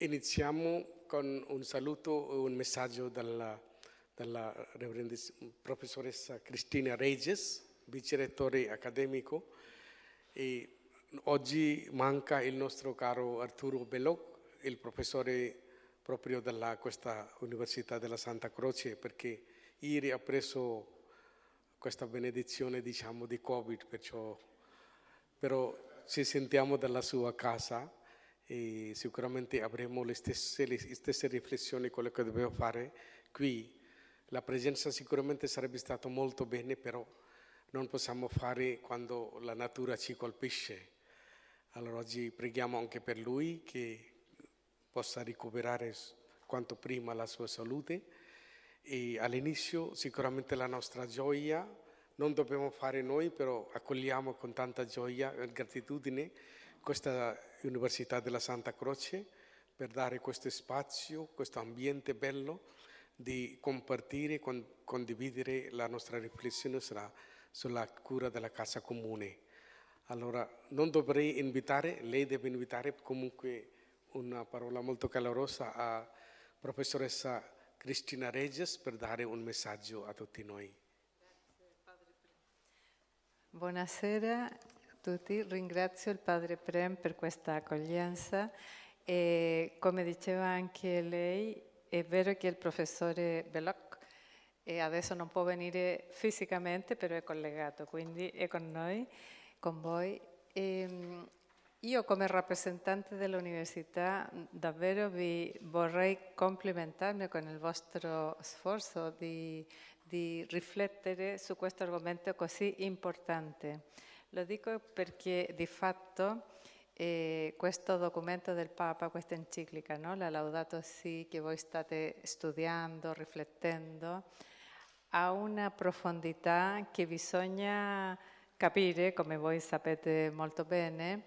Iniziamo con un saluto e un messaggio dalla, dalla professoressa Cristina Regis, vicerettore accademico. E oggi manca il nostro caro Arturo Belloc, il professore proprio della questa Università della Santa Croce, perché ieri ha preso questa benedizione diciamo di Covid, perciò, però ci sentiamo dalla sua casa e sicuramente avremo le stesse, le stesse riflessioni, quello che dobbiamo fare qui. La presenza sicuramente sarebbe stata molto bene, però non possiamo fare quando la natura ci colpisce. Allora oggi preghiamo anche per lui che possa recuperare quanto prima la sua salute e all'inizio sicuramente la nostra gioia non dobbiamo fare noi, però accogliamo con tanta gioia e gratitudine questa Università della Santa Croce per dare questo spazio, questo ambiente bello di compartire, con, condividere la nostra riflessione sulla, sulla cura della casa comune. Allora, non dovrei invitare, lei deve invitare comunque una parola molto calorosa a professoressa Cristina Regis per dare un messaggio a tutti noi. Buonasera tutti, ringrazio il padre Prem per questa accoglienza e come diceva anche lei è vero che il professore Belloc adesso non può venire fisicamente però è collegato, quindi è con noi, con voi. E io come rappresentante dell'università davvero vi vorrei complimentarmi con il vostro sforzo di, di riflettere su questo argomento così importante. Lo dico perché di fatto eh, questo documento del Papa, questa enciclica, no? la Laudato Si, che voi state studiando, riflettendo, ha una profondità che bisogna capire, come voi sapete molto bene,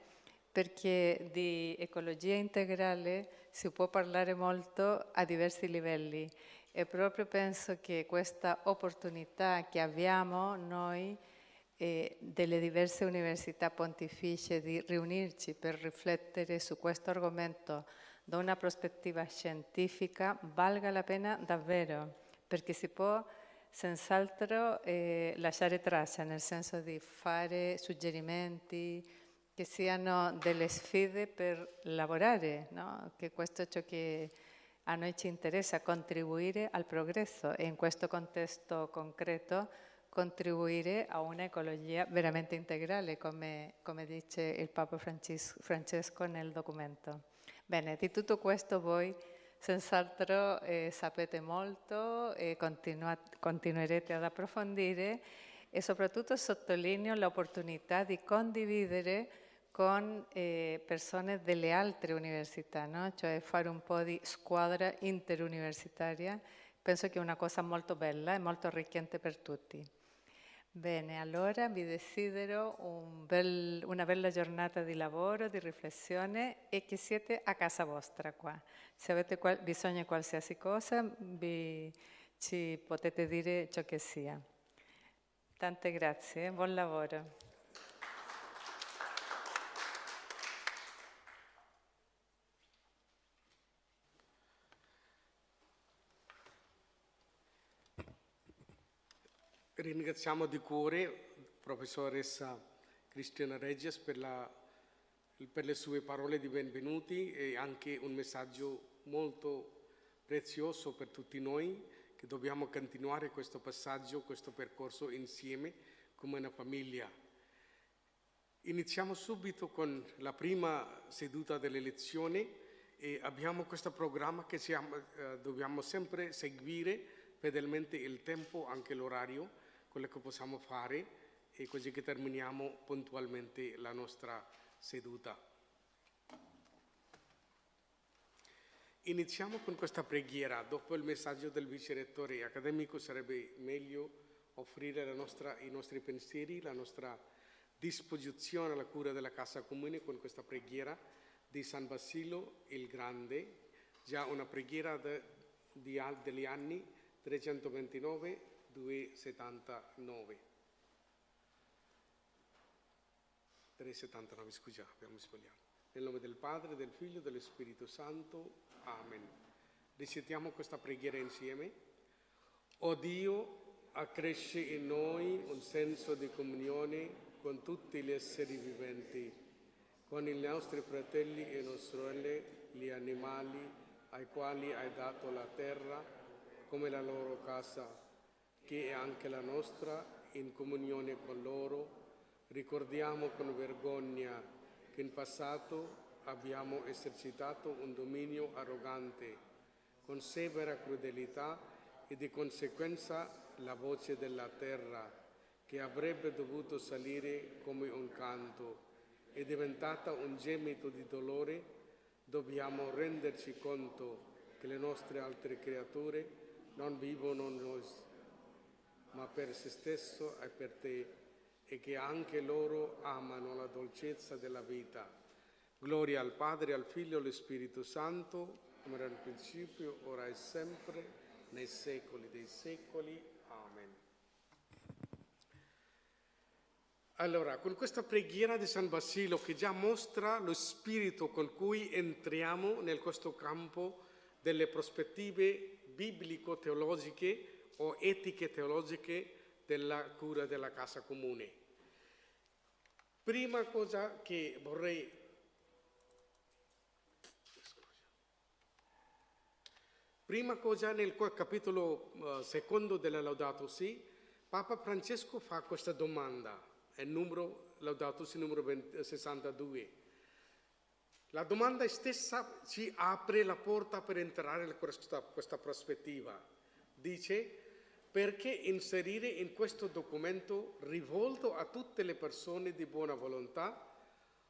perché di ecologia integrale si può parlare molto a diversi livelli e proprio penso che questa opportunità che abbiamo noi e delle diverse università pontificie di riunirci per riflettere su questo argomento da una prospettiva scientifica valga la pena davvero, perché si può senz'altro eh, lasciare traccia, nel senso di fare suggerimenti che siano delle sfide per lavorare, no? che questo è ciò che a noi ci interessa, contribuire al progresso e in questo contesto concreto contribuire a un'ecologia veramente integrale, come, come, dice il Papa Francesco nel documento. Bene, di tutto questo voi senz'altro eh, sapete molto e continuerete ad approfondire e soprattutto sottolineo l'opportunità di condividere con eh, persone delle altre università, no? cioè fare un po' di squadra interuniversitaria. Penso che è una cosa molto bella e molto arricchente per tutti. Bene, allora vi desidero un bel, una bella giornata di lavoro, di riflessione e che siete a casa vostra qua. Se avete qual bisogno di qualsiasi cosa, vi, ci potete dire ciò che sia. Tante grazie, buon lavoro. Ringraziamo di cuore professoressa Cristina Reggias per, la, per, le sue parole di benvenuti e anche un messaggio molto prezioso per tutti noi che dobbiamo continuare questo passaggio, questo percorso insieme come una famiglia. Iniziamo subito con la prima seduta delle lezioni e abbiamo questo programma che siamo, eh, dobbiamo sempre seguire fedelmente il tempo, anche l'orario, quello che possiamo fare e così che terminiamo puntualmente la nostra seduta. Iniziamo con questa preghiera. Dopo il messaggio del vice rettore accademico sarebbe meglio offrire nostra, i nostri pensieri, la nostra disposizione alla cura della Casa Comune con questa preghiera di San Basilio il Grande, già una preghiera de, di, degli anni 329 279. 379, scusa, abbiamo sbagliato. Nel nome del Padre, del Figlio e dello Spirito Santo. Amen. Recitiamo questa preghiera insieme. O Dio, accresci in noi un senso di comunione con tutti gli esseri viventi, con i nostri fratelli e nostre sorelle, gli animali ai quali hai dato la terra come la loro casa, che è anche la nostra, in comunione con loro. Ricordiamo con vergogna che in passato abbiamo esercitato un dominio arrogante, con severa crudelità e di conseguenza la voce della terra, che avrebbe dovuto salire come un canto, è diventata un gemito di dolore, dobbiamo renderci conto che le nostre altre creature non vivono noi, ma per se stesso e per te, e che anche loro amano la dolcezza della vita. Gloria al Padre, al Figlio e allo Spirito Santo, come era nel principio, ora e sempre, nei secoli dei secoli. Amen. Allora, con questa preghiera di San Basilio che già mostra lo spirito con cui entriamo nel questo campo delle prospettive biblico-teologiche o etiche teologiche della cura della casa comune. Prima cosa che vorrei Prima cosa nel capitolo uh, secondo della Laudato Si, Papa Francesco fa questa domanda, è numero Laudato Si numero 20, 62. La domanda stessa ci apre la porta per entrare in questa, questa prospettiva. Dice, perché inserire in questo documento rivolto a tutte le persone di buona volontà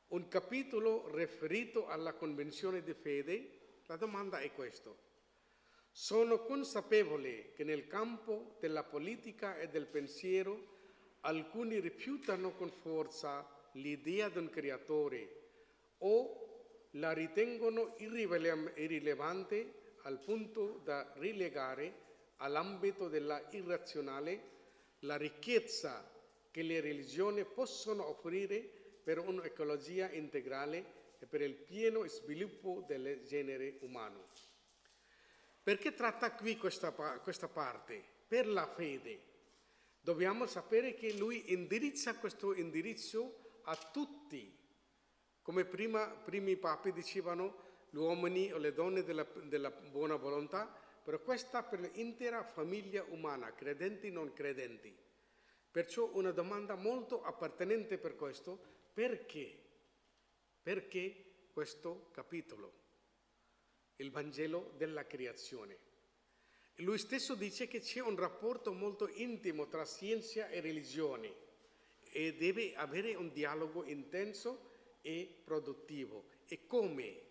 un capitolo riferito alla convenzione di fede? La domanda è questa. Sono consapevole che nel campo della politica e del pensiero alcuni rifiutano con forza l'idea di un creatore o la ritengono irrilevante al punto da rilegare all'ambito della irrazionale la ricchezza che le religioni possono offrire per un'ecologia integrale e per il pieno sviluppo del genere umano. Perché tratta qui questa, questa parte? Per la fede. Dobbiamo sapere che lui indirizza questo indirizzo a tutti. Come prima, primi papi dicevano, gli uomini o le donne della, della buona volontà, però questa per l'intera famiglia umana, credenti e non credenti. Perciò una domanda molto appartenente per questo, perché? Perché questo capitolo? il Vangelo della creazione. Lui stesso dice che c'è un rapporto molto intimo tra scienza e religione e deve avere un dialogo intenso e produttivo. E come?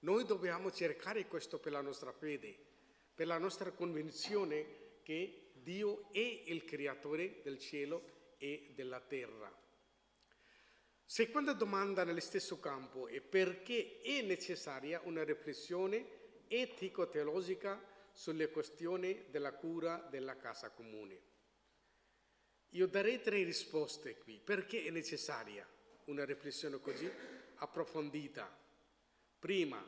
Noi dobbiamo cercare questo per la nostra fede, per la nostra convinzione che Dio è il creatore del cielo e della terra. Seconda domanda nello stesso campo è perché è necessaria una riflessione etico-teologica sulle questioni della cura della casa comune. Io darei tre risposte qui. Perché è necessaria una riflessione così approfondita? Prima,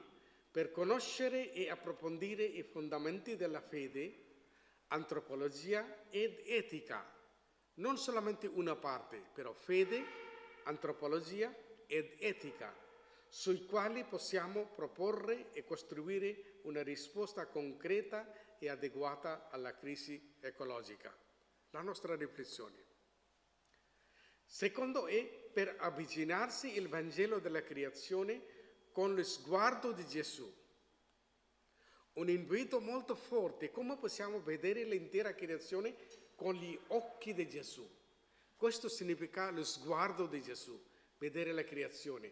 per conoscere e approfondire i fondamenti della fede, antropologia ed etica. Non solamente una parte, però fede, antropologia ed etica, sui quali possiamo proporre e costruire una risposta concreta e adeguata alla crisi ecologica. La nostra riflessione. Secondo è per avvicinarsi il Vangelo della creazione con lo sguardo di Gesù. Un invito molto forte, come possiamo vedere l'intera creazione con gli occhi di Gesù. Questo significa lo sguardo di Gesù, vedere la creazione,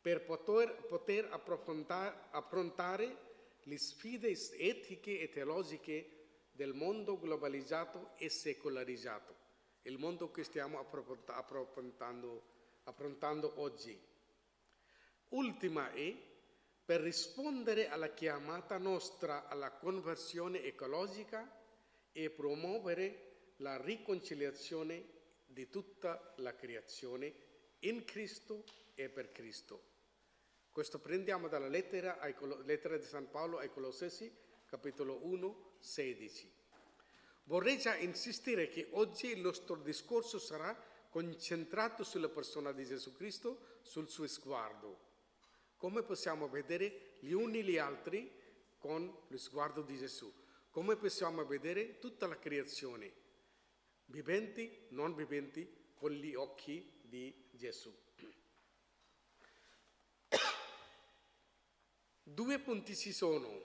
per poter, poter affrontare le sfide etiche e teologiche del mondo globalizzato e secolarizzato, il mondo che stiamo affrontando, affrontando oggi. Ultima è per rispondere alla chiamata nostra alla conversione ecologica e promuovere la riconciliazione di tutta la creazione in Cristo e per Cristo. Questo prendiamo dalla lettera, ai lettera di San Paolo ai Colossesi, capitolo 1, 16. Vorrei già insistere che oggi il nostro discorso sarà concentrato sulla persona di Gesù Cristo, sul suo sguardo. Come possiamo vedere gli uni gli altri con lo sguardo di Gesù? Come possiamo vedere tutta la creazione, viventi, non viventi, con gli occhi di Gesù? Due punti ci sono,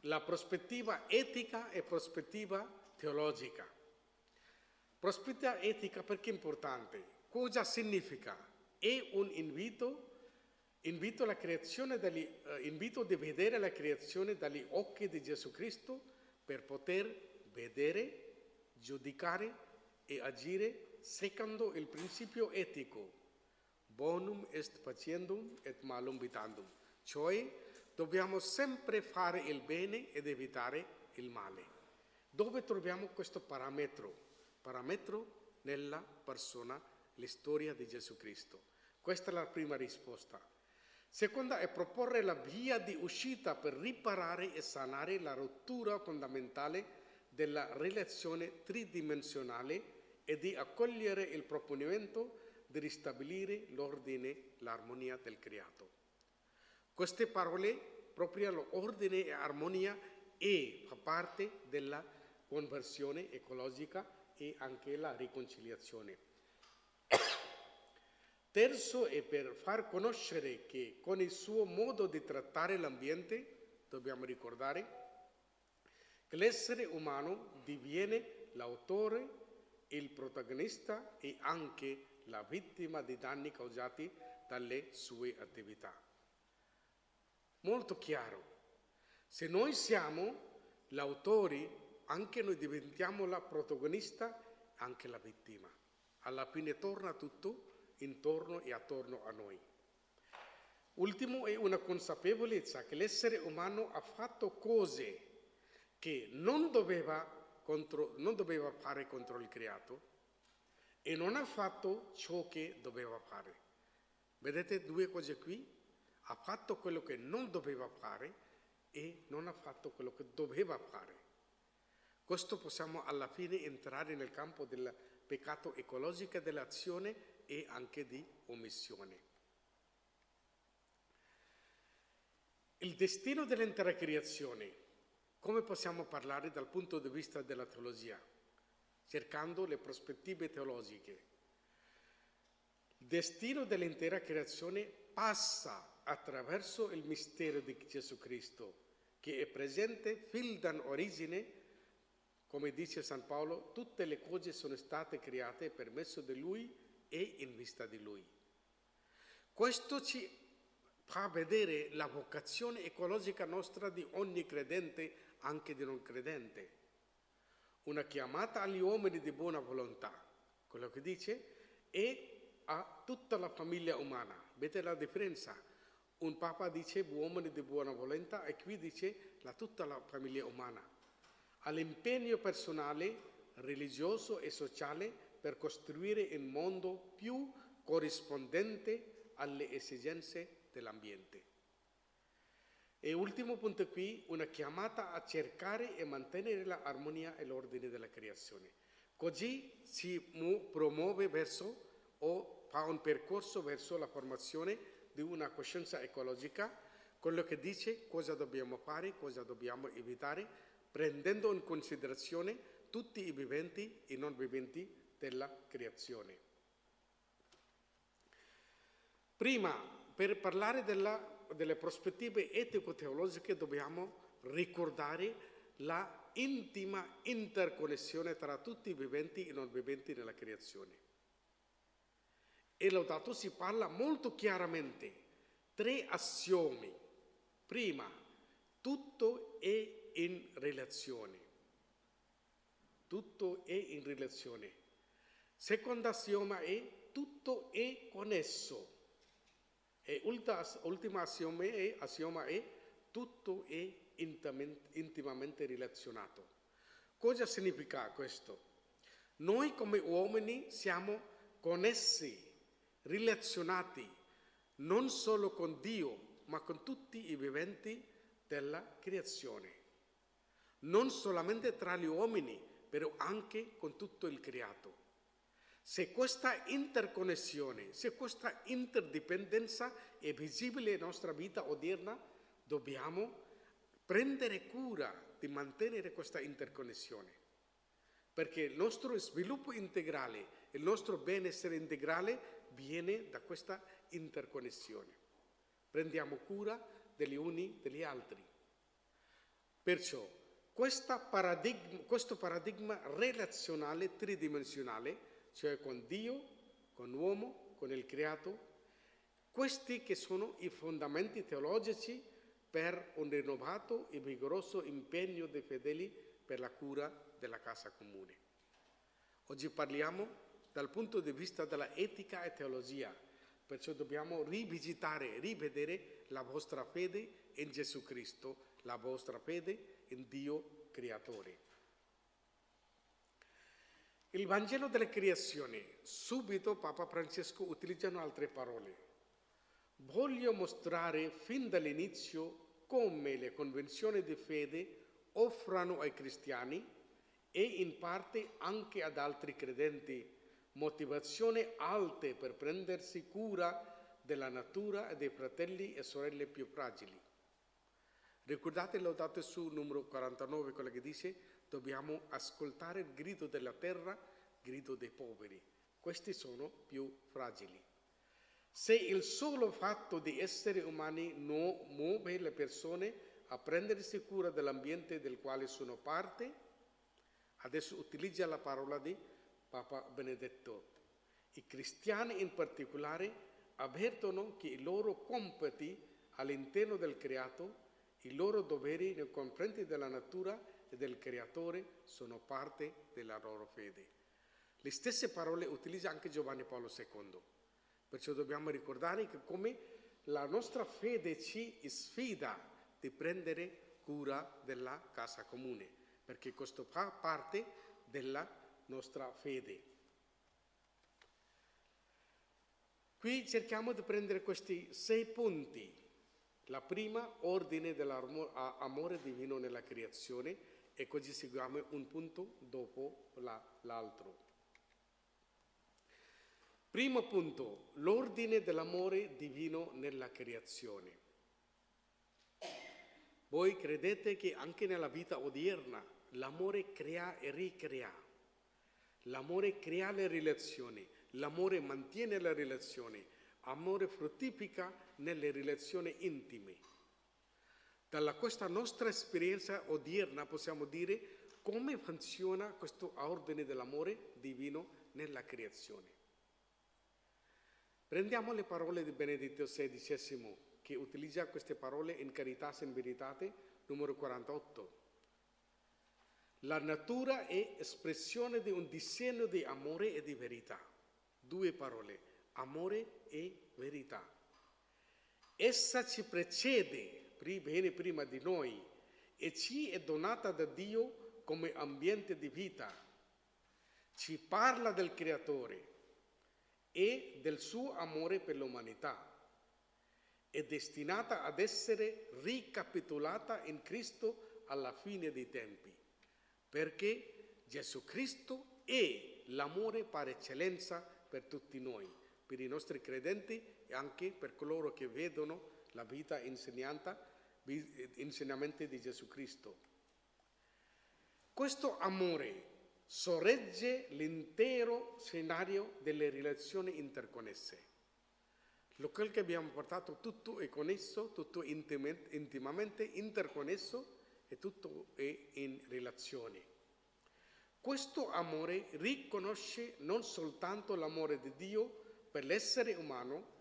la prospettiva etica e prospettiva teologica. Prospettiva etica perché è importante? Cosa significa? È un invito, invito, dagli, eh, invito di vedere la creazione dagli occhi di Gesù Cristo per poter vedere, giudicare e agire secondo il principio etico. Bonum est faciendum et malum vitandum. Cioè dobbiamo sempre fare il bene ed evitare il male. Dove troviamo questo parametro? Parametro nella persona, la storia di Gesù Cristo. Questa è la prima risposta. Seconda è proporre la via di uscita per riparare e sanare la rottura fondamentale della relazione tridimensionale e di accogliere il proponimento di ristabilire l'ordine, l'armonia del creato. Queste parole, proprio l'ordine e armonia, e fa parte della conversione ecologica e anche la riconciliazione. Terzo è per far conoscere che con il suo modo di trattare l'ambiente, dobbiamo ricordare, che l'essere umano diviene l'autore, il protagonista e anche la vittima di danni causati dalle sue attività. Molto chiaro. Se noi siamo l'autori, anche noi diventiamo la protagonista, anche la vittima. Alla fine torna tutto intorno e attorno a noi. Ultimo è una consapevolezza che l'essere umano ha fatto cose che non doveva, contro, non doveva fare contro il creato e non ha fatto ciò che doveva fare. Vedete due cose qui? Ha fatto quello che non doveva fare e non ha fatto quello che doveva fare. Questo possiamo alla fine entrare nel campo del peccato ecologico dell'azione e anche di omissione. Il destino dell'intera creazione, come possiamo parlare dal punto di vista della teologia, cercando le prospettive teologiche? Il destino dell'intera creazione passa attraverso il mistero di Gesù Cristo, che è presente fin dall'origine, come dice San Paolo, tutte le cose sono state create per mezzo di Lui e in vista di Lui. Questo ci fa vedere la vocazione ecologica nostra di ogni credente, anche di non credente. Una chiamata agli uomini di buona volontà, quello che dice, e a tutta la famiglia umana. Vedete la differenza? Un papa dice uomini di buona volontà e qui dice la, tutta la famiglia umana. All'impegno personale, religioso e sociale per costruire un mondo più corrispondente alle esigenze dell'ambiente. E ultimo punto qui, una chiamata a cercare e mantenere l'armonia e l'ordine della creazione. Così si promuove verso o fa un percorso verso la formazione di una coscienza ecologica, quello che dice cosa dobbiamo fare, cosa dobbiamo evitare, prendendo in considerazione tutti i viventi e non viventi della creazione. Prima, per parlare della, delle prospettive etico-teologiche dobbiamo ricordare la intima interconnessione tra tutti i viventi e non viventi nella creazione. E Laudato si parla molto chiaramente, tre assiomi. Prima, tutto è in relazione. Tutto è in relazione. Secondo assioma è tutto è connesso. E ultima assioma è, assioma è tutto è intimamente relazionato. Cosa significa questo? Noi come uomini siamo connessi, relazionati non solo con Dio, ma con tutti i viventi della creazione. Non solamente tra gli uomini, però anche con tutto il creato. Se questa interconnessione, se questa interdipendenza è visibile nella nostra vita odierna, dobbiamo prendere cura di mantenere questa interconnessione. Perché il nostro sviluppo integrale, il nostro benessere integrale viene da questa interconnessione. Prendiamo cura degli uni degli altri. Perciò paradigma, questo paradigma relazionale tridimensionale cioè con Dio, con l'uomo, con il creato. Questi che sono i fondamenti teologici per un rinnovato e vigoroso impegno dei fedeli per la cura della casa comune. Oggi parliamo dal punto di vista della etica e teologia, perciò dobbiamo rivisitare, rivedere la vostra fede in Gesù Cristo, la vostra fede in Dio creatore. Il Vangelo della creazione, subito Papa Francesco utilizzano altre parole. Voglio mostrare fin dall'inizio come le convenzioni di fede offrano ai cristiani e in parte anche ad altri credenti motivazioni alte per prendersi cura della natura e dei fratelli e sorelle più fragili. Ricordate Laudate su numero 49, quello che dice dobbiamo ascoltare il grido della terra, il grido dei poveri. Questi sono più fragili. Se il solo fatto di essere umani non muove le persone a prendersi cura dell'ambiente del quale sono parte, adesso utilizza la parola di Papa Benedetto. I cristiani in particolare avvertono che i loro compiti all'interno del creato, i loro doveri nei confronti della natura e del Creatore sono parte della loro fede. Le stesse parole utilizza anche Giovanni Paolo II. Perciò dobbiamo ricordare che come la nostra fede ci sfida di prendere cura della casa comune, perché questo fa parte della nostra fede. Qui cerchiamo di prendere questi sei punti. La prima, ordine dell'amore divino nella creazione, e così seguiamo un punto dopo la, l'altro. Primo punto, l'ordine dell'amore divino nella creazione. Voi credete che anche nella vita odierna l'amore crea e ricrea, l'amore crea le relazioni, l'amore mantiene le relazioni, l'amore fruttifica nelle relazioni intime. Dalla questa nostra esperienza odierna possiamo dire come funziona questo ordine dell'amore divino nella creazione. Prendiamo le parole di Benedetto XVI che utilizza queste parole in Caritas in Veritate numero 48. La natura è espressione di un disegno di amore e di verità. Due parole, amore e verità. Essa ci precede viene prima di noi e ci è donata da Dio come ambiente di vita. Ci parla del Creatore e del suo amore per l'umanità. È destinata ad essere ricapitolata in Cristo alla fine dei tempi, perché Gesù Cristo è l'amore per eccellenza per tutti noi, per i nostri credenti e anche per coloro che vedono la vita insegnata, insegnamenti di Gesù Cristo. Questo amore sorregge l'intero scenario delle relazioni interconnesse. Lo che abbiamo portato tutto è connesso, tutto intimamente interconnesso e tutto è in relazione. Questo amore riconosce non soltanto l'amore di Dio per l'essere umano,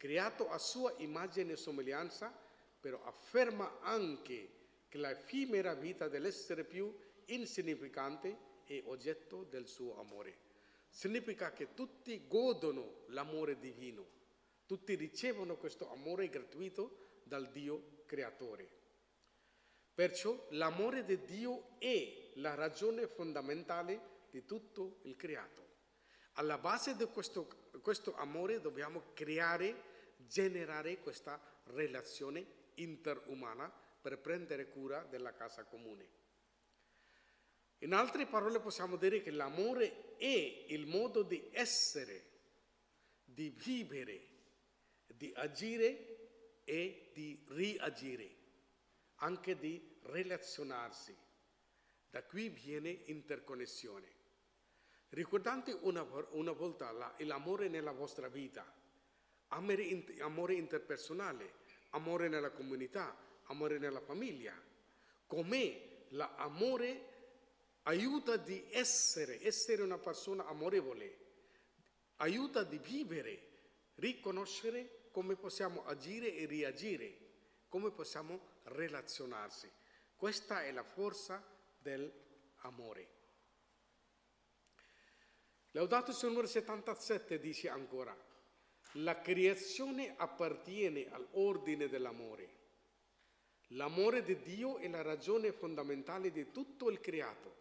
creato a sua immagine e somiglianza, però afferma anche che l'effimera vita dell'essere più insignificante è oggetto del suo amore. Significa che tutti godono l'amore divino, tutti ricevono questo amore gratuito dal Dio creatore. Perciò l'amore di Dio è la ragione fondamentale di tutto il creato. Alla base di questo, questo amore dobbiamo creare generare questa relazione interumana per prendere cura della casa comune. In altre parole possiamo dire che l'amore è il modo di essere, di vivere, di agire e di reagire, anche di relazionarsi. Da qui viene interconnessione. Ricordate una, una volta la, l'amore nella vostra vita, amore, amore interpersonale, amore nella comunità, amore nella famiglia, come l'amore aiuta di essere, essere una persona amorevole, aiuta di vivere, riconoscere come possiamo agire e reagire, come possiamo relazionarsi. Questa è la forza dell'amore. Laudato sul numero 77 dice ancora, la creazione appartiene all'ordine dell'amore. L'amore di Dio è la ragione fondamentale di tutto il creato.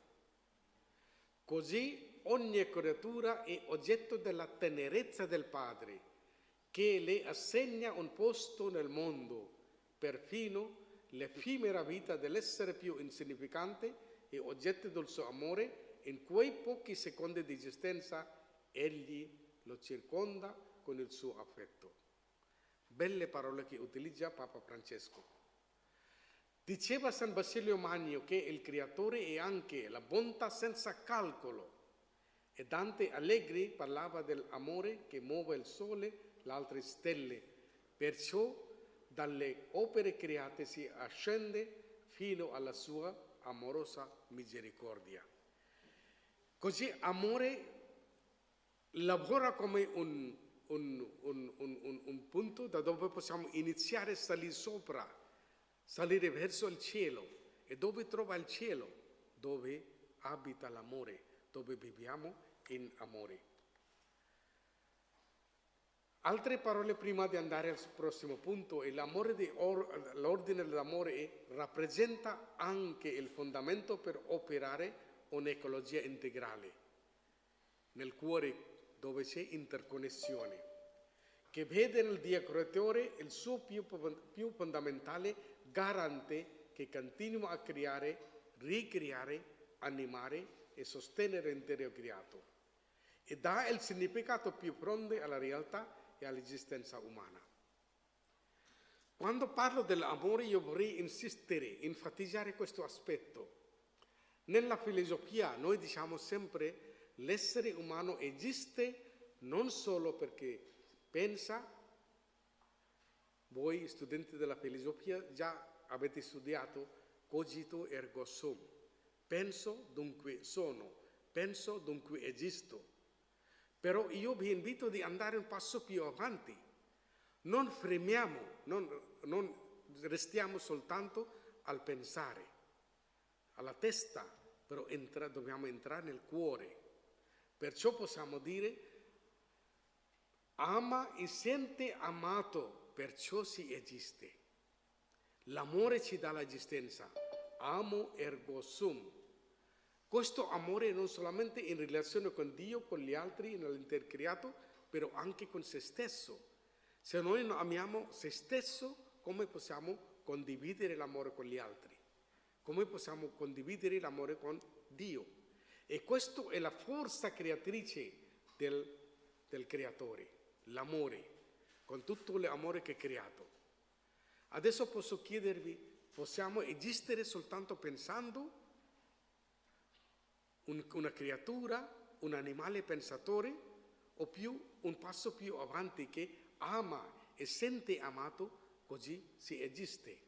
Così ogni creatura è oggetto della tenerezza del Padre, che le assegna un posto nel mondo, perfino l'effimera vita dell'essere più insignificante è oggetto del suo amore in quei pochi secondi di esistenza egli lo circonda con il suo affetto. Belle parole che utilizza Papa Francesco. Diceva San Basilio Magno che il creatore è anche la bontà senza calcolo e Dante Allegri parlava dell'amore che muove il sole, le altre stelle. Perciò dalle opere create si ascende fino alla sua amorosa misericordia. Così amore lavora come un, un, un, un, punto da dove possiamo iniziare a salire sopra, salire verso il cielo. E dove trova il cielo? Dove abita l'amore, dove viviamo in amore. Altre parole prima di andare al prossimo punto, l'ordine dell'amore rappresenta anche il fondamento per operare un'ecologia integrale, nel cuore dove c'è interconnessione, che vede nel Dio creatore il suo più, più fondamentale garante che continua a creare, ricreare, animare e sostenere l'intero creato e dà il significato più pronto alla realtà e all'esistenza umana. Quando parlo dell'amore io vorrei insistere, enfatizzare questo aspetto nella filosofia noi diciamo sempre l'essere umano esiste non solo perché pensa, voi studenti della filosofia già avete studiato cogito ergo sum, penso dunque sono, penso dunque esisto. Però io vi invito ad andare un passo più avanti, non fremiamo, non, non restiamo soltanto al pensare, alla testa, però entra, dobbiamo entrare nel cuore. Perciò possiamo dire ama e sente amato, perciò si esiste. L'amore ci dà l'esistenza. Amo ergo sum. Questo amore non solamente in relazione con Dio, con gli altri, nell'intercreato, però anche con se stesso. Se noi non amiamo se stesso, come possiamo condividere l'amore con gli altri? come possiamo condividere l'amore con Dio. E questa è la forza creatrice del, del creatore, l'amore, con tutto l'amore che ha creato. Adesso posso chiedervi, possiamo esistere soltanto pensando un, una creatura, un animale pensatore, o più un passo più avanti che ama e sente amato, così si esiste.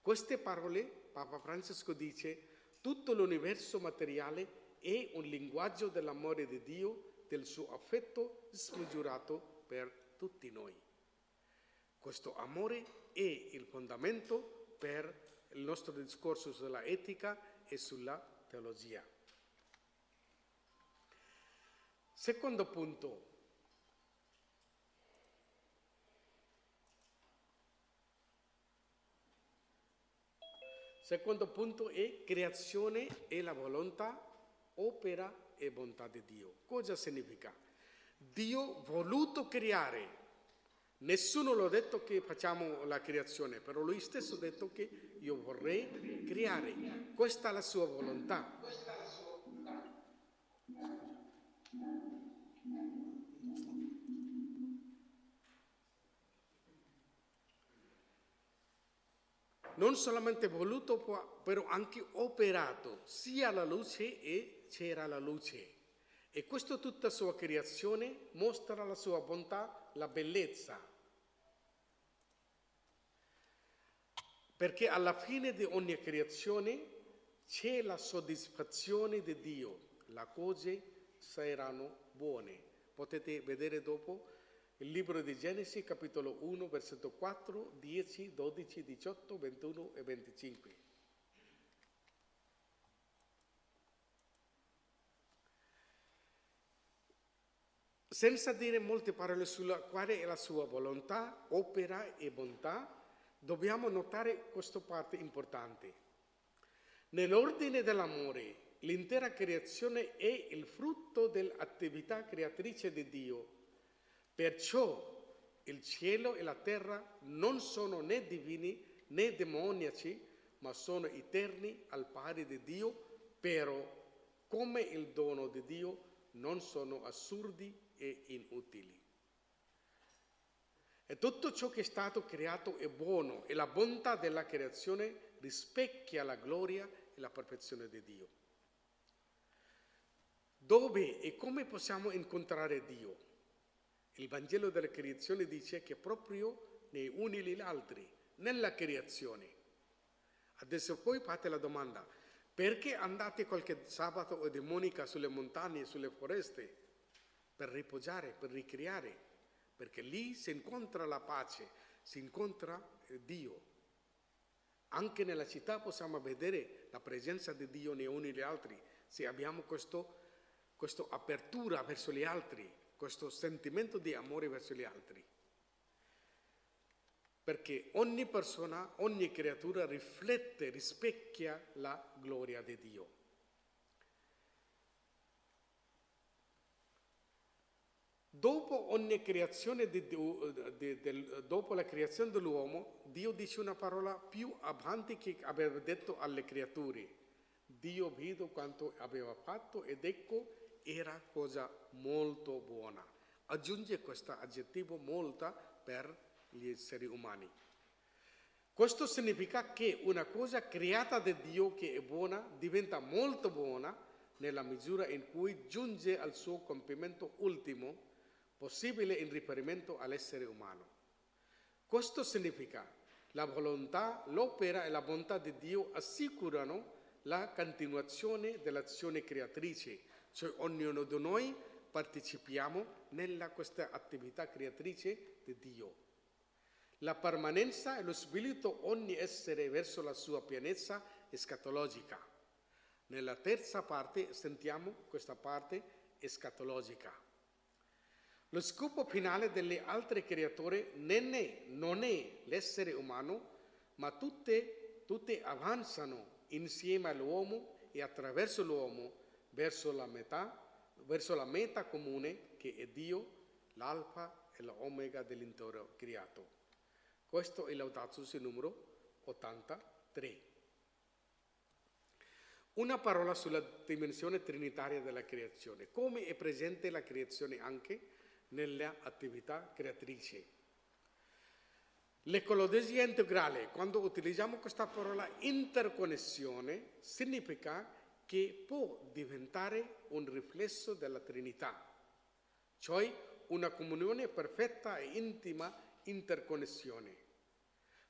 Queste parole, Papa Francesco dice, tutto l'universo materiale è un linguaggio dell'amore di Dio, del suo affetto smisurato per tutti noi. Questo amore è il fondamento per il nostro discorso sulla etica e sulla teologia. Secondo punto, Secondo punto è creazione e la volontà, opera e bontà di Dio. Cosa significa? Dio voluto creare, Nessuno l'ha detto che facciamo la creazione, però lui stesso ha detto che io vorrei creare. Questa è la sua volontà. Non solamente voluto, però anche operato, sia la luce e c'era la luce. E questa tutta sua creazione mostra la sua bontà, la bellezza. Perché alla fine di ogni creazione c'è la soddisfazione di Dio, le cose saranno buone. Potete vedere dopo il libro di Genesi, capitolo 1, versetto 4, 10, 12, 18, 21 e 25. Senza dire molte parole sulla quale è la sua volontà, opera e bontà, dobbiamo notare questa parte importante. Nell'ordine dell'amore, l'intera creazione è il frutto dell'attività creatrice di Dio. Perciò il cielo e la terra non sono né divini né demoniaci, ma sono eterni al pari di Dio, però come il dono di Dio non sono assurdi e inutili. E tutto ciò che è stato creato è buono e la bontà della creazione rispecchia la gloria e la perfezione di Dio. Dove e come possiamo incontrare Dio? Il Vangelo della creazione dice che proprio nei uni negli altri, nella creazione. Adesso poi fate la domanda, perché andate qualche sabato o domenica sulle montagne, sulle foreste? per riposare, per ricreare, perché lì si incontra la pace, si incontra Dio. Anche nella città possiamo vedere la presenza di Dio nei uni e negli altri, se abbiamo questa apertura verso gli altri, questo sentimento di amore verso gli altri. Perché ogni persona, ogni creatura riflette, rispecchia la gloria di Dio. Dopo di, di, di, dopo la creazione dell'uomo, Dio dice una parola più avanti che aveva detto alle creature. Dio vide quanto aveva fatto ed ecco era cosa molto buona. Aggiunge questo aggettivo molta per gli esseri umani. Questo significa che una cosa creata da Dio che è buona diventa molto buona nella misura in cui giunge al suo compimento ultimo possibile in riferimento all'essere umano. Questo significa la volontà, l'opera e la bontà di Dio assicurano la continuazione dell'azione creatrice, cioè ognuno di noi partecipiamo nella questa attività creatrice di Dio. La permanenza e lo spirito ogni essere verso la sua pienezza escatologica. Nella terza parte sentiamo questa parte escatologica. Lo scopo finale delle altre creature non è, non è l'essere umano, ma tutte, tutte avanzano insieme all'uomo e attraverso l'uomo verso la, metà, verso la meta comune che è Dio, l'alfa e l'omega dell'intero creato. Questo è l'Audato numero 83. Una parola sulla dimensione trinitaria della creazione. Come è presente la creazione anche nelle attività creatrici. L'ecologia integrale, quando utilizziamo questa parola interconnessione, significa che può diventare un riflesso della Trinità, cioè una comunione perfetta e intima interconnessione,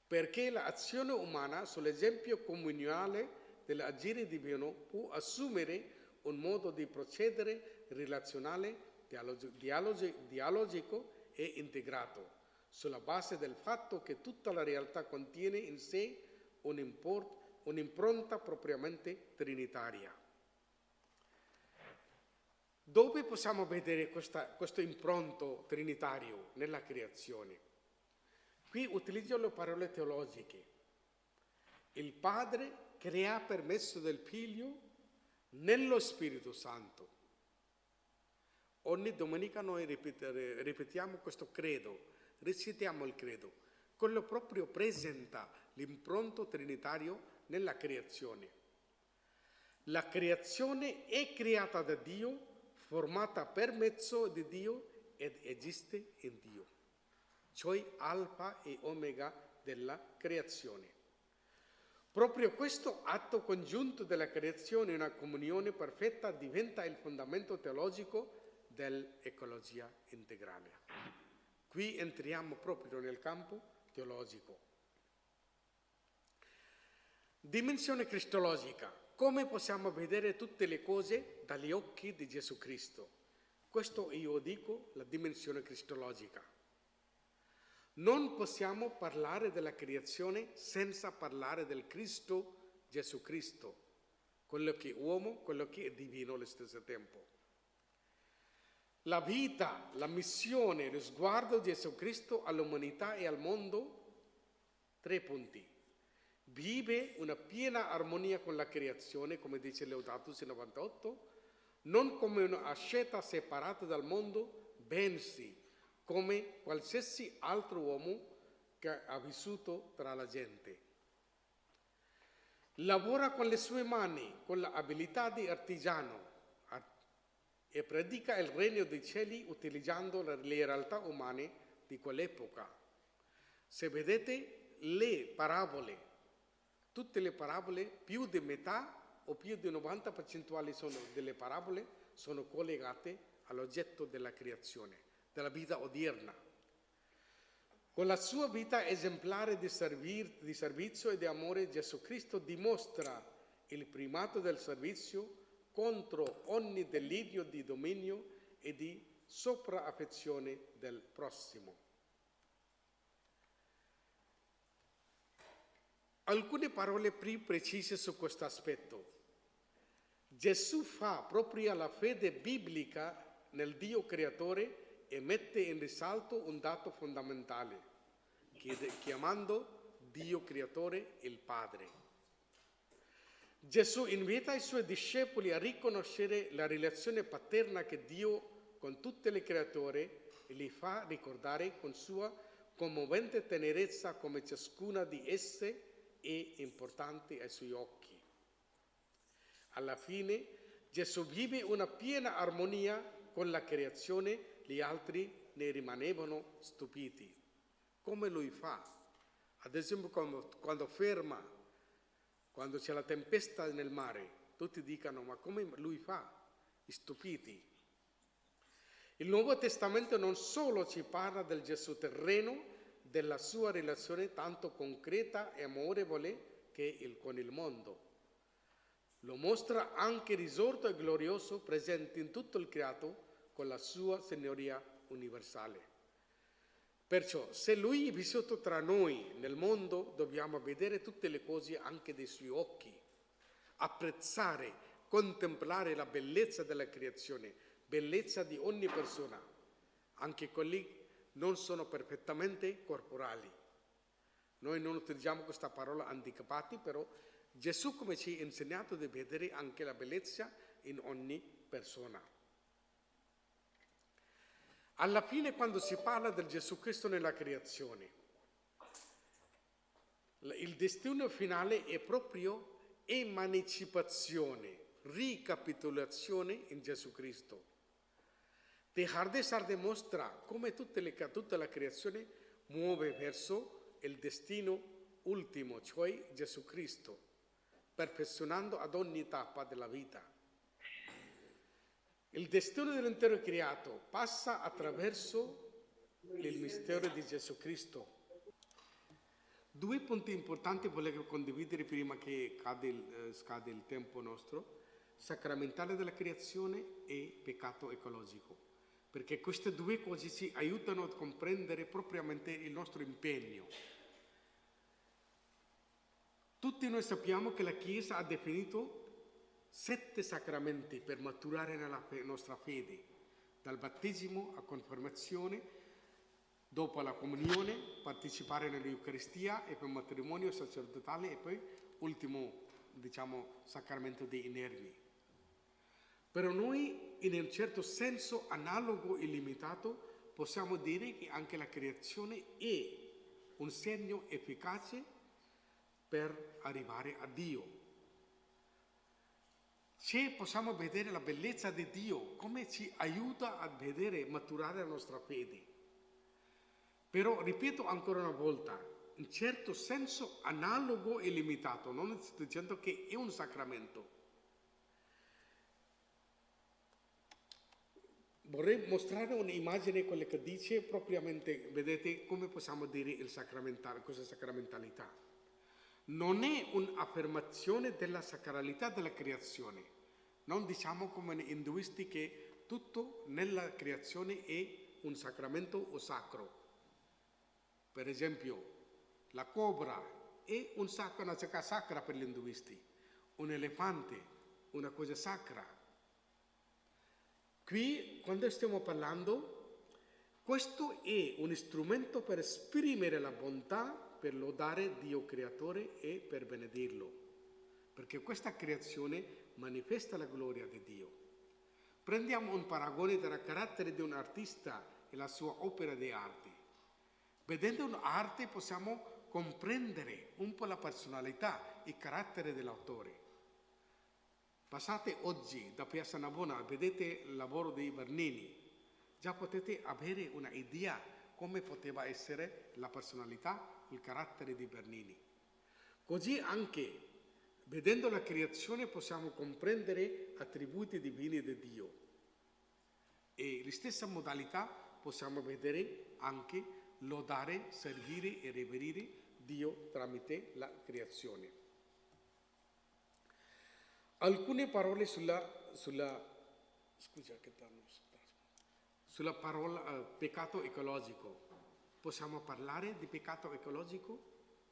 perché l'azione umana sull'esempio comunale dell'agire divino può assumere un modo di procedere relazionale dialogico e integrato, sulla base del fatto che tutta la realtà contiene in sé un'impronta propriamente trinitaria. Dove possiamo vedere questa, questo impronto trinitario nella creazione? Qui utilizzo le parole teologiche. Il Padre crea per mezzo del Figlio nello Spirito Santo Ogni domenica noi ripetiamo questo credo. recitiamo il credo. Quello proprio presenta l'impronto trinitario nella creazione. La creazione è creata da Dio, formata per mezzo di Dio ed esiste in Dio, cioè alfa e omega della creazione. Proprio questo atto congiunto della creazione, una comunione perfetta, diventa il fondamento teologico dell'ecologia integrale. Qui entriamo proprio nel campo teologico. Dimensione cristologica. Come possiamo vedere tutte le cose dagli occhi di Gesù Cristo? Questo io dico la dimensione cristologica. Non possiamo parlare della creazione senza parlare del Cristo Gesù Cristo, quello che è uomo, quello che è divino allo stesso tempo. La vita, la missione, lo sguardo di Gesù Cristo all'umanità e al mondo, tre punti. Vive una piena armonia con la creazione, come dice Leodatus 98, non come una scelta separata dal mondo, bensì come qualsiasi altro uomo che ha vissuto tra la gente. Lavora con le sue mani, con l'abilità di artigiano e predica il regno dei cieli utilizzando le realtà umane di quell'epoca. Se vedete le parabole, tutte le parabole, più di metà o più di 90% sono delle parabole sono collegate all'oggetto della creazione della vita odierna. Con la sua vita esemplare di, servir, di servizio e di amore, Gesù Cristo dimostra il primato del servizio contro ogni delirio di dominio e di sopraaffezione del prossimo. Alcune parole più precise su questo aspetto. Gesù fa propria la fede biblica nel Dio creatore e mette in risalto un dato fondamentale, chiamando Dio creatore il Padre. Gesù invita i suoi discepoli a riconoscere la relazione paterna che Dio con tutte le creature e li fa ricordare con sua commovente tenerezza come ciascuna di esse è importante ai suoi occhi. Alla fine Gesù vive una piena armonia con la creazione gli altri ne rimanevano stupiti. Come lui fa? Ad esempio quando ferma, quando c'è la tempesta nel mare, tutti dicono ma come lui fa? Stupiti. Il Nuovo Testamento non solo ci parla del Gesù terreno, della sua relazione tanto concreta e amorevole che il, con il mondo. Lo mostra anche risorto e glorioso, presente in tutto il creato, con la sua signoria universale. Perciò, se Lui è vissuto tra noi nel mondo, dobbiamo vedere tutte le cose anche dei suoi occhi, apprezzare, contemplare la bellezza della creazione, bellezza di ogni persona, anche quelli non sono perfettamente corporali. Noi non utilizziamo questa parola handicapati, però Gesù come ci ha insegnato di vedere anche la bellezza in ogni persona. Alla fine quando si parla del Gesù Cristo nella creazione, il destino finale è proprio emancipazione, ricapitolazione in Gesù Cristo. De Sar dimostra come le, tutta la creazione muove verso il destino ultimo, cioè Gesù Cristo, perfezionando ad ogni tappa della vita. Il destino dell'intero creato passa attraverso il mistero di Gesù Cristo. Due punti importanti volevo condividere prima che il, eh, scade il tempo nostro, sacramentale della creazione e peccato ecologico, perché queste due cose ci aiutano a comprendere propriamente il nostro impegno. Tutti noi sappiamo che la Chiesa ha definito sette sacramenti per maturare nella nostra fede, dal battesimo a confermazione, dopo la comunione, partecipare nell'Eucaristia e per matrimonio sacerdotale e poi ultimo, diciamo, sacramento dei nervi. Però noi, in un certo senso analogo e limitato, possiamo dire che anche la creazione è un segno efficace per arrivare a Dio. Se possiamo vedere la bellezza di Dio, come ci aiuta a vedere e maturare la nostra fede. Però, ripeto ancora una volta, in certo senso analogo e limitato, non sto dicendo che è un sacramento. Vorrei mostrare un'immagine, quella che dice propriamente, vedete come possiamo dire il sacramentale, è sacramentalità. Non è un'affermazione della sacralità della creazione. Non diciamo come gli induisti che tutto nella creazione è un sacramento o sacro. Per esempio, la cobra è una cosa sacra per gli induisti, un elefante, una cosa sacra. Qui, quando stiamo parlando, questo è un strumento per esprimere la bontà, per lodare Dio creatore e per benedirlo, perché questa creazione manifesta la gloria di Dio. Prendiamo un paragone tra il carattere di un artista e la sua opera di arte. Vedendo un'arte possiamo comprendere un po' la personalità, il carattere dell'autore. Passate oggi da Piazza Navona, vedete il lavoro dei Bernini, già potete avere un'idea come poteva essere la personalità, il carattere di Bernini. Così anche vedendo la creazione possiamo comprendere attributi divini di Dio e la stessa modalità possiamo vedere anche lodare, servire e reverire Dio tramite la creazione. Alcune parole sulla, sulla, scusa, sulla parola uh, peccato ecologico. Possiamo parlare di peccato ecologico?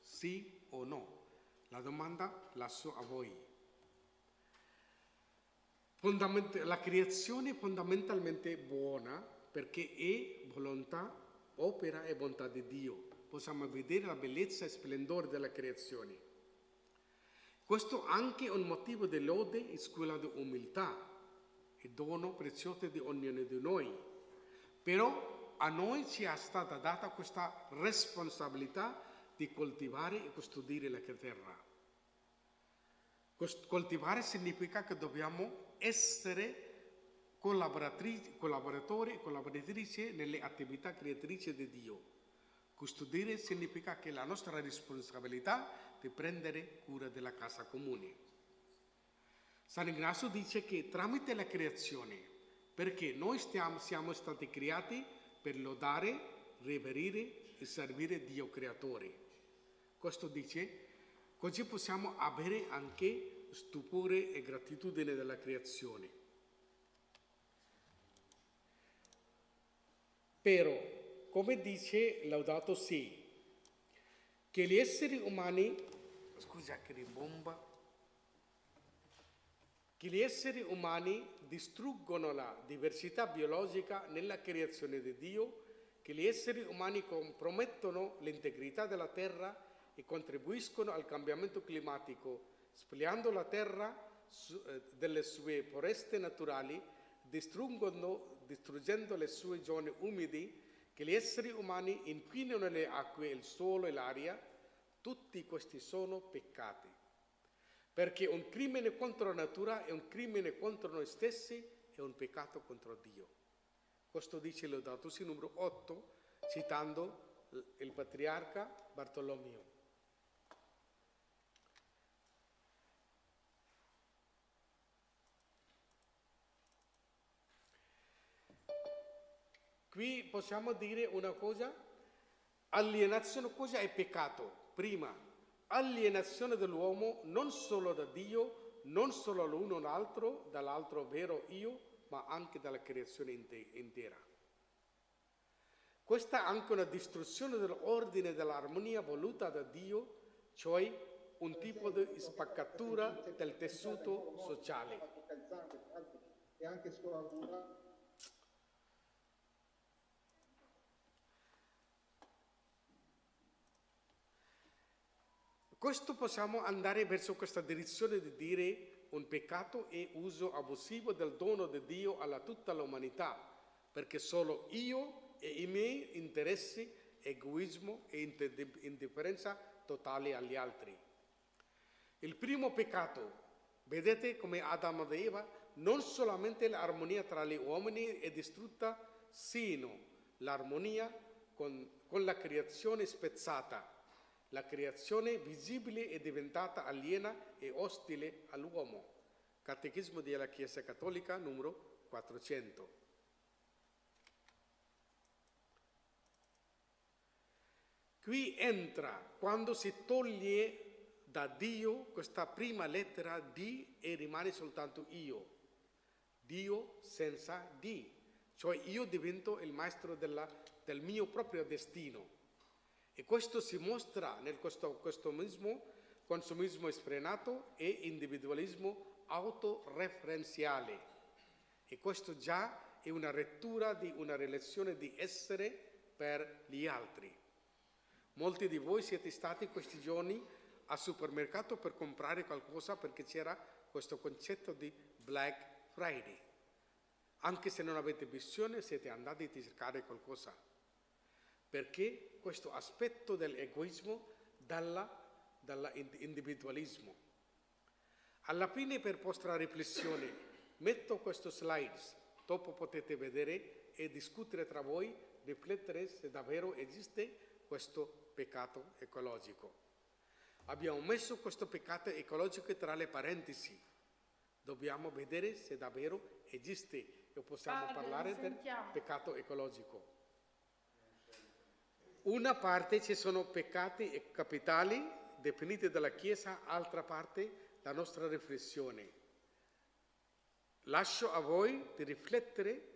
Sì o no? La domanda lascio a voi. La creazione è fondamentalmente buona perché è volontà, opera e bontà di Dio. Possiamo vedere la bellezza e splendore della creazione. Questo anche un motivo di lode e scuola di umiltà, il dono prezioso di ognuno di noi. Però a noi ci è stata data questa responsabilità di coltivare e custodire la terra. Coltivare significa che dobbiamo essere collaboratori e collaboratrici nelle attività creatrici di Dio. Custodire significa che la nostra responsabilità di prendere cura della casa comune. San Ignazio dice che tramite la creazione, perché noi stiamo, siamo stati creati per lodare, reverire e servire Dio creatore. Questo dice, così possiamo avere anche stupore e gratitudine della creazione. Però, come dice Laudato Si, che gli esseri umani, scusa che ribomba, che gli esseri umani distruggono la diversità biologica nella creazione di Dio, che gli esseri umani compromettono l'integrità della terra e contribuiscono al cambiamento climatico, spogliando la terra eh, delle sue foreste naturali, distruggendo le sue zone umidi, che gli esseri umani inquinano le acque, il suolo e l'aria, tutti questi sono peccati. Perché un crimine contro la natura è un crimine contro noi stessi e un peccato contro Dio. Questo dice Laudato Si numero 8, citando il patriarca Bartolomeo. Qui possiamo dire una cosa, alienazione, cosa è peccato? Prima, alienazione dell'uomo non solo da Dio, non solo l'uno l'altro, dall'altro vero io, ma anche dalla creazione intera. Questa è anche una distruzione dell'ordine e dell'armonia voluta da Dio, cioè un tipo di spaccatura del tessuto sociale. E anche scoratura Questo possiamo andare verso questa direzione di dire un peccato è uso abusivo del dono di Dio alla tutta l'umanità, perché solo io e i miei interessi, egoismo e indifferenza totale agli altri. Il primo peccato, vedete come Adamo ed Eva, non solamente l'armonia tra gli uomini è distrutta, sino l'armonia con, con la creazione spezzata. La creazione visibile è diventata aliena e ostile all'uomo. Catechismo della Chiesa Cattolica numero 400. Qui entra quando si toglie da Dio questa prima lettera D e rimane soltanto io. Dio senza D. Cioè io divento il maestro della- del mio proprio destino. E questo si mostra nel questo- consumismo, consumismo sfrenato e individualismo autoreferenziale. E questo già è una lettura di una relazione di essere per gli altri. Molti di voi siete stati questi giorni al supermercato per comprare qualcosa perché c'era questo concetto di Black Friday. Anche se non avete visione, siete andati a cercare qualcosa. Perché questo aspetto dell'egoismo dall'individualismo. Alla fine, per vostra riflessione, metto questo slides, dopo potete vedere e discutere tra voi, riflettere se davvero esiste questo peccato ecologico. Abbiamo messo questo peccato ecologico tra le parentesi. Dobbiamo vedere se davvero esiste e possiamo Padre, parlare del peccato ecologico. Una parte ci sono peccati capitali definiti dalla Chiesa, altra parte la nostra riflessione. Lascio a voi di riflettere,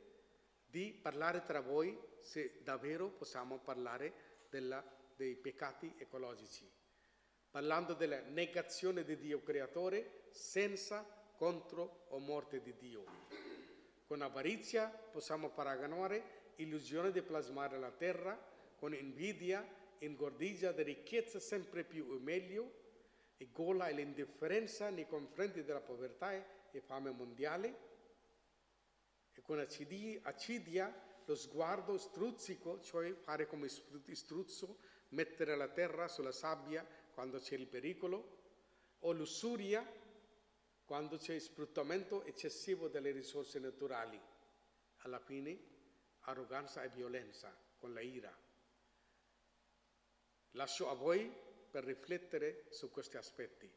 di parlare tra voi se davvero possiamo parlare della- dei peccati ecologici, parlando della negazione di Dio creatore senza contro o morte di Dio. Con avarizia possiamo paragonare illusione di plasmare la terra, con invidia, ingordigia di ricchezza sempre più e meglio, e gola e l'indifferenza nei confronti della povertà e fame mondiale, e con accidia lo sguardo struzzico, cioè fare come stru- struzzo, mettere la terra sulla sabbia quando c'è il pericolo, o lussuria quando c'è sfruttamento eccessivo delle risorse naturali. Alla fine, arroganza e violenza con la ira. Lascio a voi per riflettere su questi aspetti.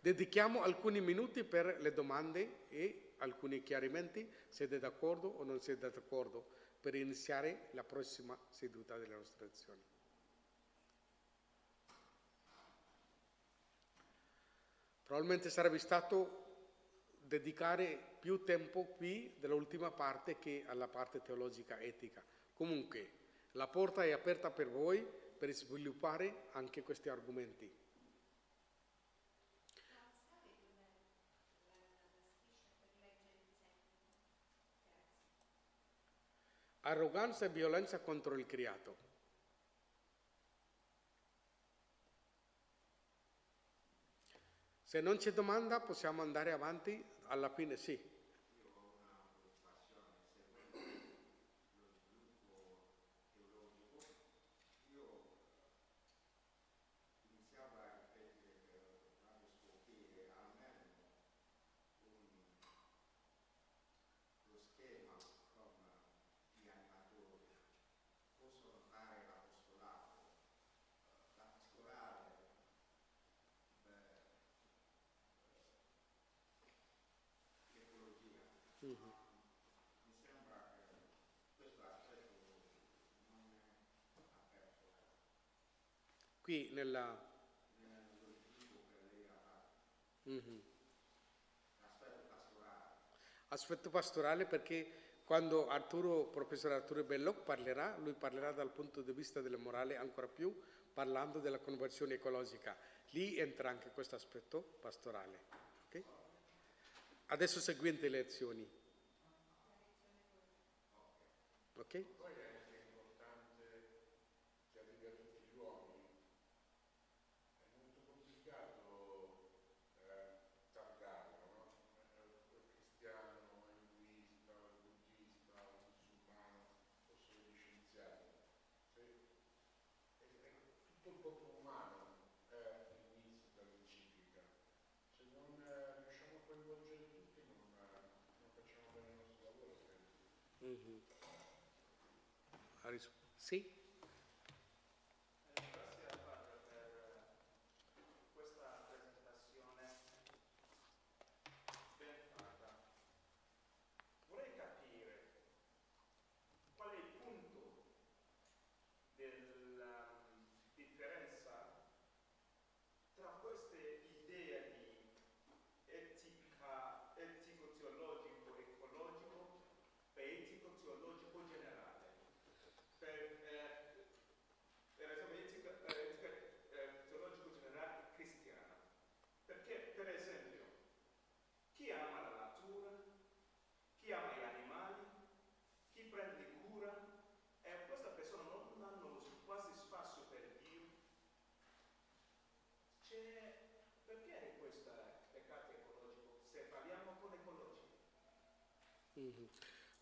Dedichiamo alcuni minuti per le domande e alcuni chiarimenti, siete d'accordo o non siete d'accordo, per iniziare la prossima seduta delle nostre lezioni. Probabilmente sarebbe stato dedicare più tempo qui dell'ultima parte che alla parte teologica etica. Comunque, la porta è aperta per voi per sviluppare anche questi argomenti. Arroganza e violenza contro il creato. Se non c'è domanda possiamo andare avanti, alla fine sì. Qui nella... Mhm. Aspetto pastorale perché quando Arturo, professor Arturo Belloc parlerà, lui parlerà dal punto di vista della morale ancora più, parlando della conversione ecologica. Lì entra anche questo aspetto pastorale. ok? Adesso seguente le lezioni. Ok? Poi è anche importante che arrivi a tutti gli uomini. È molto complicato eh, targarlo, no? Eh, cristiano, induista, buddista, musulmano, o solo gli scienziati. Ha ris- Sì? Grazie al padre per questa presentazione ben fatta. Vorrei capire qual è il punto della differenza tra queste idee di etica, etico-teologico, ecologico e etico-teologico generale. Per, eh, per esempio, etica, eh, etica eh, teologico generale cristiana. Perché, per esempio, chi ama la natura, chi ama gli animali, chi prende cura, e questa persona non hanno quasi spazio per Dio. C'è, perché questo peccato ecologico? Se parliamo con ecologia.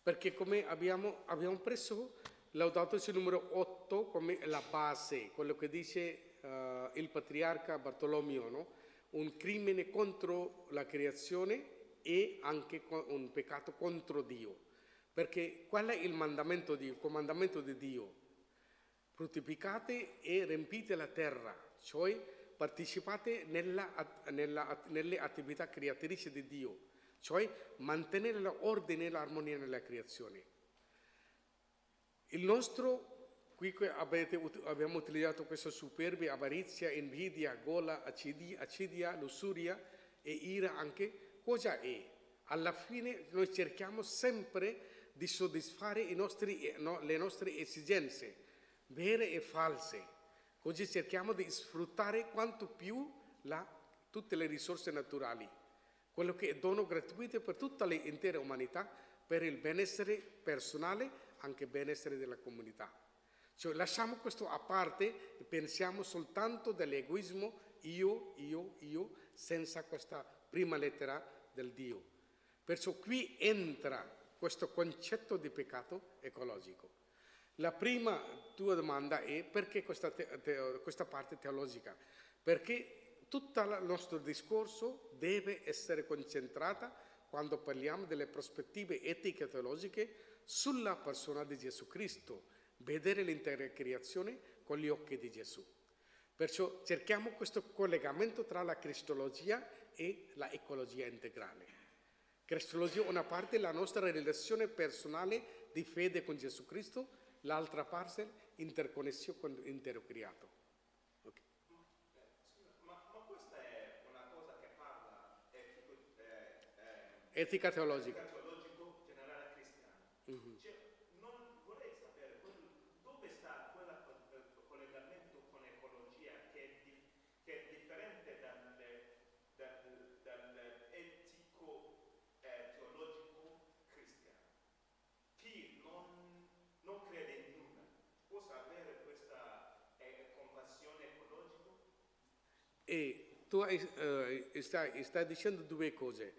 Perché come abbiamo, abbiamo preso Laudato numero 8 come la base, quello che dice eh, il patriarca Bartolomeo, no? un crimine contro la creazione e anche un peccato contro Dio. Perché qual è il mandamento di, il comandamento di Dio? fruttificate e riempite la terra, cioè partecipate nella- nella- nelle attività creatrici di Dio, cioè mantenere l'ordine e l'armonia nella creazione. Il nostro, qui avete abbiamo utilizzato questo superbi, avarizia, invidia, gola, acidia, lussuria e ira anche, cosa è? Alla fine noi cerchiamo sempre di soddisfare nostri- eh, no, le nostre esigenze, vere e false. Così cerchiamo di sfruttare quanto più la- tutte le risorse naturali, quello che è dono gratuito per tutta l'intera umanità, per il benessere personale, anche benessere della comunità. Cioè lasciamo questo a parte e pensiamo soltanto dell'egoismo io, io, io, senza questa prima lettera del Dio. Perciò qui entra questo concetto di peccato ecologico. La prima tua domanda è perché questa, te- questa parte teologica? Perché tutto il nostro discorso deve essere concentrata quando parliamo delle prospettive etiche e teologiche sulla persona di Gesù Cristo, vedere l'intera creazione con gli occhi di Gesù. Perciò cerchiamo questo collegamento tra la cristologia e la ecologia integrale. Cristologia una parte la nostra relazione personale di fede con Gesù Cristo, l'altra parte interconnessione con l'intero creato. Ok. Ma, ma questa è una cosa che parla etico, eh, eh, Etica teologica. teologico generale cristiano. Cioè, non vorrei sapere dove sta quel collegamento con ecologia che è, di- che è differente dal, dall'etico eh, teologico cristiano. Chi non, non crede in nulla può avere questa eh, compassione ecologica? E tu hai, eh, stai, stai dicendo due cose.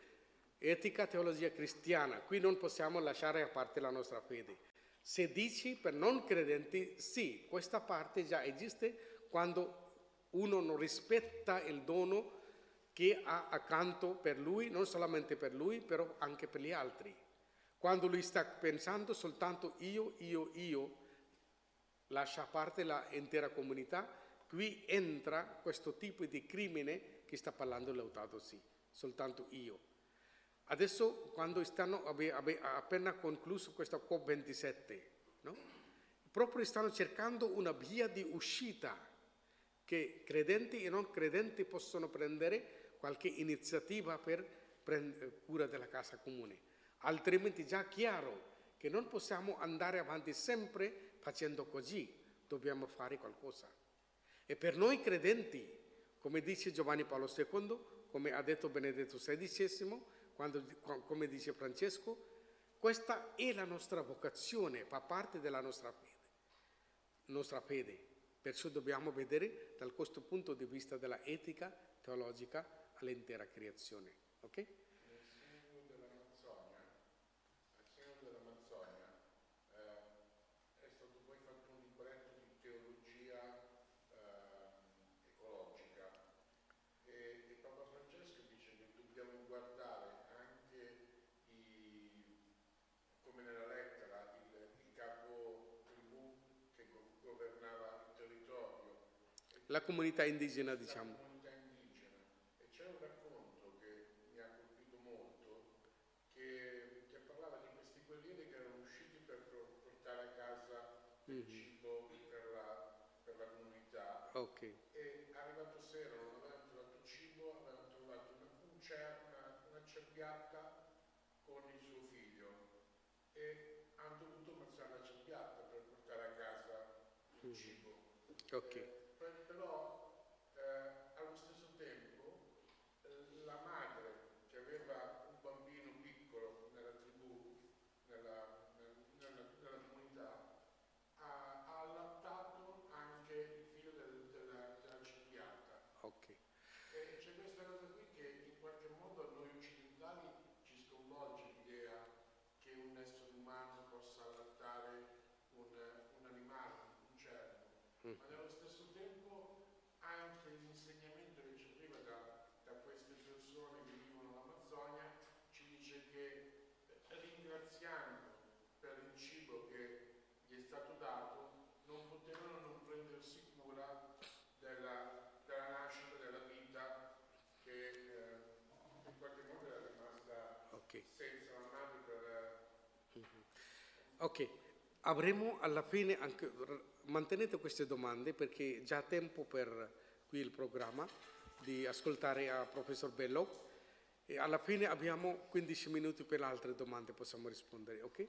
Etica, teologia cristiana. Qui non possiamo lasciare a parte la nostra fede. Se dici per non credenti, sì, questa parte già esiste quando uno non rispetta il dono che ha accanto per lui, non solamente per lui, però anche per gli altri. Quando lui sta pensando soltanto io, io, io, lascia a parte l'intera comunità, qui entra questo tipo di crimine che sta parlando Lautato Si, soltanto io. Adesso, quando stanno, abbe- abbe- appena concluso questa COP27, no? proprio stanno cercando una via di uscita che credenti e non credenti possono prendere qualche iniziativa per prendere cura della casa comune. Altrimenti è già chiaro che non possiamo andare avanti sempre facendo così, dobbiamo fare qualcosa. E per noi credenti, come dice Giovanni Paolo II, come ha detto Benedetto XVI, quando- come dice Francesco, questa è la nostra vocazione, fa parte della nostra fede. Nostra fede. Perciò dobbiamo vedere dal questo punto di vista della etica teologica all'intera creazione. ok? Nel segno dell'Amazzonia, al segno dell'Amazzonia, eh, è stato poi fatto un libretto di teologia ehm, ecologica e, e Papa Francesco dice che dobbiamo guardare anche i, come nella lettera la comunità indigena, diciamo. comunità indigena e c'è un racconto che mi ha colpito molto che, che parlava di questi guerrieri che erano usciti per por- portare a casa il cibo per la, per la comunità. Ok, e arrivato sera non avevano trovato cibo, avevano trovato una, un cer- una, una cerbiatta con il suo figlio. E hanno dovuto ammazzare la cerbiatta per portare a casa il cibo. ok, Eh, per- però eh, allo stesso tempo eh, la madre che aveva un bambino piccolo nella tribù, nella, nel- nella- nella comunità, ha, ha allattato anche il figlio del- della, della cerbiatta. ok. E c'è questa cosa qui che in qualche modo a noi occidentali ci sconvolge l'idea che un essere umano possa allattare un, un animale, un cervo, ma nello stesso tempo anche l'insegnamento che ci arriva da, da queste persone che vivono l'Amazzonia ci dice che eh, ringraziando per il cibo che gli è stato dato non potevano non prendersi cura della, della nascita della vita che eh, in qualche modo era rimasta Ok. senza la madre per... Ok, avremo alla fine anche, mantenete queste domande perché già tempo per qui il programma di ascoltare a professor Bello e alla fine abbiamo 15 minuti per altre domande, possiamo rispondere, ok?